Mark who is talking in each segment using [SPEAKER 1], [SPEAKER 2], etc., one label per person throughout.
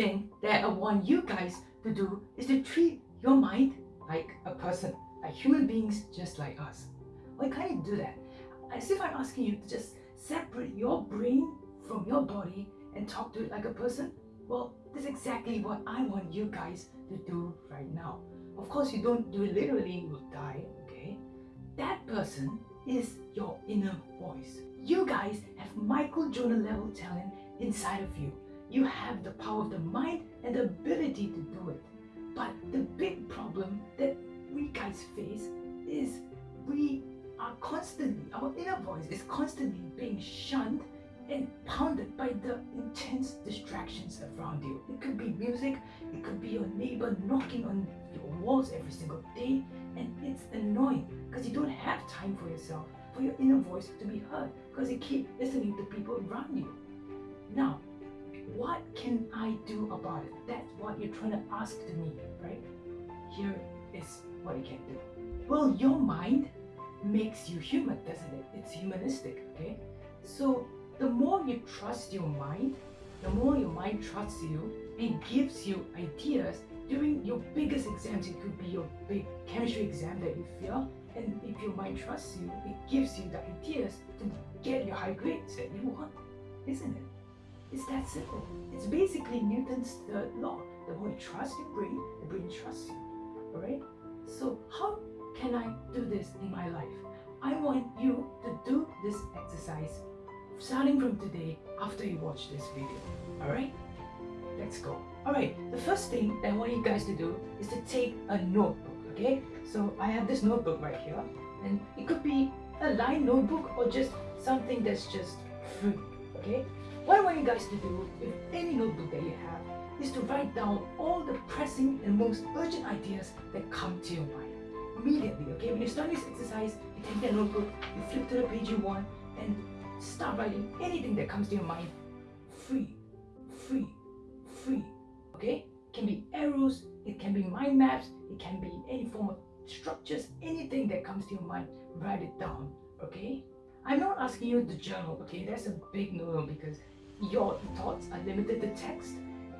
[SPEAKER 1] thing that I want you guys to do is to treat your mind like a person, like human beings just like us. Why can't you do that? As if I'm asking you to just separate your brain from your body and talk to it like a person. Well, that's exactly what I want you guys to do right now. Of course, you don't do it literally, you will die, okay? That person is your inner voice. You guys have Michael Jordan level talent inside of you. You have the power of the mind and the ability to do it. But the big problem that we guys face is we are constantly, our inner voice is constantly being shunned and pounded by the intense distractions around you. It could be music, it could be your neighbor knocking on your walls every single day, and it's annoying because you don't have time for yourself, for your inner voice to be heard, because you keep listening to people around you. Now, what can I do about it? That's what you're trying to ask to me, right? Here is what you can do. Well, your mind makes you human, doesn't it? It's humanistic, okay? So the more you trust your mind, the more your mind trusts you and gives you ideas during your biggest exams. It could be your big chemistry exam that you fail. And if your mind trusts you, it gives you the ideas to get your high grades that you want, isn't it? It's that simple. It's basically Newton's third law. The more you trust your brain, the brain trusts you. Alright? So how can I do this in my life? I want you to do this exercise starting from today after you watch this video. Alright? Let's go. Alright, the first thing that I want you guys to do is to take a notebook, okay? So I have this notebook right here and it could be a line notebook or just something that's just free, okay? What I want you guys to do with any notebook that you have is to write down all the pressing and most urgent ideas that come to your mind immediately, okay? When you start this exercise, you take that notebook, you flip to the page you want, and Start writing anything that comes to your mind. Free, free, free. Okay? It can be arrows, it can be mind maps, it can be any form of structures, anything that comes to your mind. Write it down. Okay? I'm not asking you to journal, okay? That's a big no-no because your thoughts are limited to text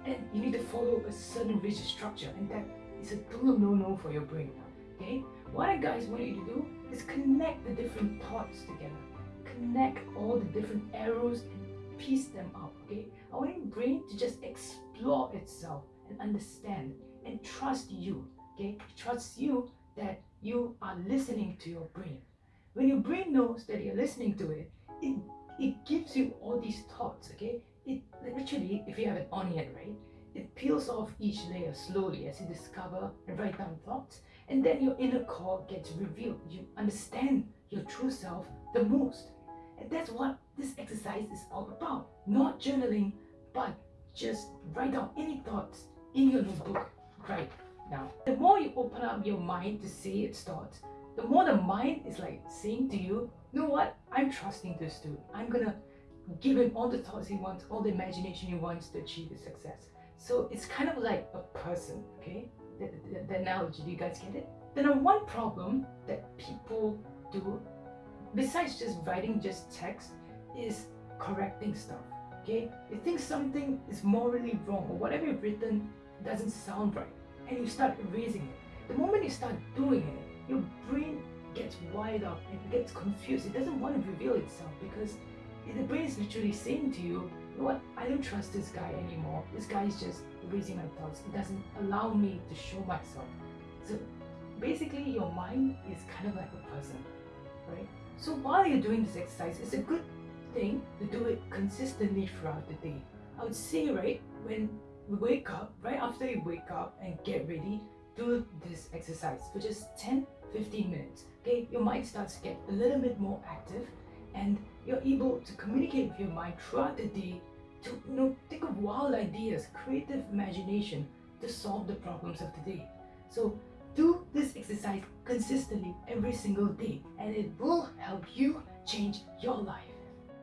[SPEAKER 1] and you need to follow a certain rigid structure and that is a total no-no for your brain. Okay? What I guys want you to do is connect the different thoughts together connect all the different arrows and piece them up, okay? I want your brain to just explore itself and understand and trust you, okay? Trust you that you are listening to your brain. When your brain knows that you're listening to it, it, these thoughts, okay? It literally, if you have an onion, right? It peels off each layer slowly as you discover and write down thoughts, and then your inner core gets revealed. You understand your true self the most. And that's what this exercise is all about. Not journaling, but just write down any thoughts in your notebook right now. The more you open up your mind to say its thoughts, the more the mind is like saying to you, you know what, I'm trusting this dude. I'm gonna give him all the thoughts he wants, all the imagination he wants to achieve his success. So it's kind of like a person, okay? The, the, the analogy, do you guys get it? Then one problem that people do besides just writing just text is correcting stuff okay you think something is morally wrong or whatever you've written doesn't sound right and you start erasing it the moment you start doing it your brain gets wired up and gets confused it doesn't want to reveal itself because the brain is literally saying to you you know what? I don't trust this guy anymore. This guy is just raising my thoughts. It doesn't allow me to show myself. So basically your mind is kind of like a person right? So while you're doing this exercise, it's a good thing to do it consistently throughout the day. I would say, right, when we wake up, right after you wake up and get ready, do this exercise for just 10 15 minutes. Okay, your mind starts to get a little bit more active and you're able to communicate with your mind throughout the day to you know think of wild ideas, creative imagination to solve the problems of the day. So do this exercise consistently every single day and it will help you change your life.